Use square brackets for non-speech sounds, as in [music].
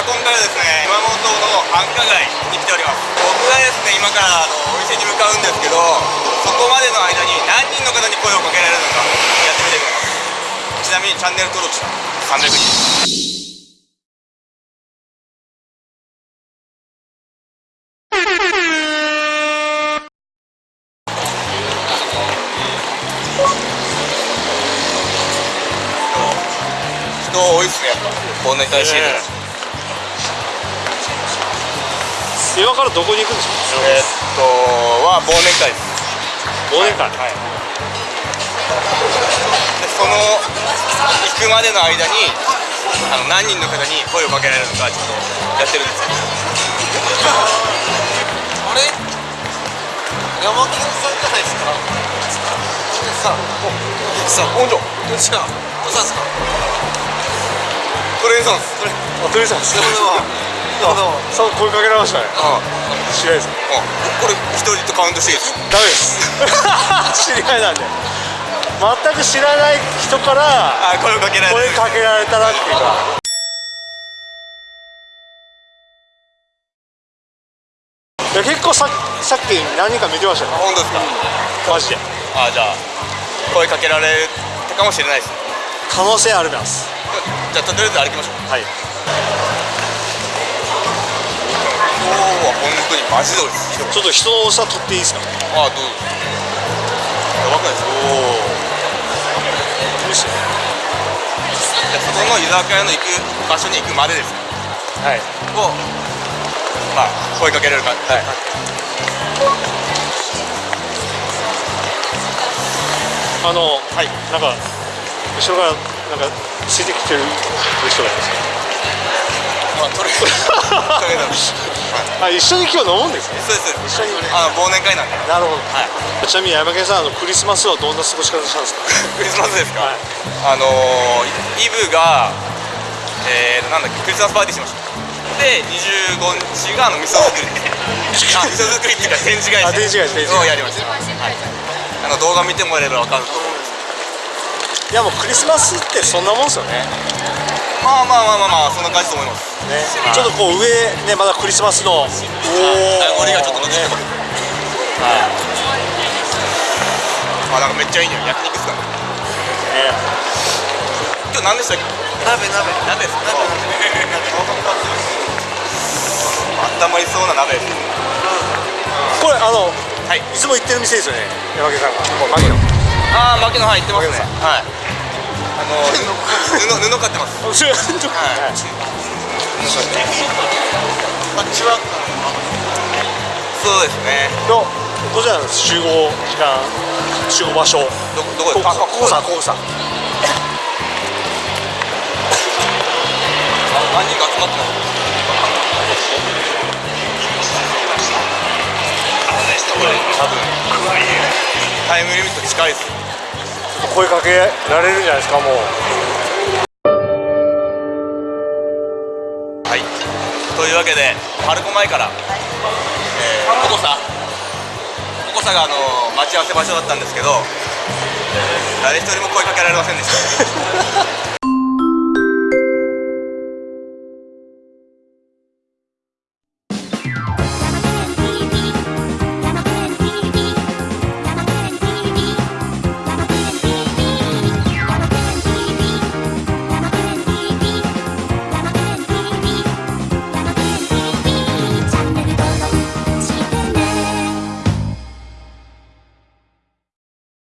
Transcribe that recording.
繁華街に来ております。僕がですね今からあのお店に向かうんですけどそこまでの間に何人の方に声をかけられるのかやってみてください。ちなみにチャンネル登録者300人。人多いっすねやっぱ。こんなに対してる今からどこに行くんですかえーっとは忘年会です忘年会はい。でその行くまでの間にあの何人の方に声をかけられるのかちょっとやってるんですよあれ山県さんじゃない。ですかさあさあ本庄どっちかどうしたんですかトレインさんですこれあ鳥さんですど。う声かけられましたね。あ知り合いですあこれ一人とカウントしていいですか？ダメです。[laughs] 知り合いなんで。全く知らない人からあ声をかけられる声かけられたらっていうか。いや結構ささっき何人か見てましたよ本当ですか？マジで。あじゃあ声かけられたかもしれないです。可能性あります。じゃあとりあえず歩きましょう。はいは本当にマジでちょっと人の差取っていいですか？あどうぞやばくないですかおお無視じゃあそこの居酒屋の行く場所に行くまでです。はい。をまあ声かけられるか。はい。あのはい。なんか後ろからなんかついてきてる人がいますまあとりあえずはい。あ一緒に今日飲むんですね？そうです。一緒にあの忘年会なんで。なるほど。はい。ちなみに山県さんあのクリスマスはどんな過ごし方したんですか？クリスマスですか、はい。あのー、イブがえー、なんだっけクリスマスパーティーしました。で25日があの味噌作り。あ [laughs] 味噌作りっていうか展示会あ展示会展示会。をやりました、はい、あの動画見てもらえれば分かると思うんです。いやもうクリスマスってそんなもんですよね。まあまあまあまあまあそんな感じと思います。ね。ちょっとこう上ねまだクリスマスの。おお名残がちょっと残って。ますあなんかめっちゃいい匂い。焼肉っすか。ね。今日何でしたっけ？鍋鍋。鍋ですか。温まりそうな鍋。ですこれあのはい。いつも行ってる店ですよね。山県さんが。牧野。ああ牧野はい行ってますね。はい。あの [laughs] 布布買ってます。はい。あっちは。そうですね。どどちらなんです集合時間集合場所。どどこですか？こここさここさあ何人か集まってます？多分タイムリミット近いです。声かけられるんじゃないですかもうというわけでパルコ前から、えー、ココサ。ココサがあの待ち合わせ場所だったんですけど誰一人も声かけられませんでした。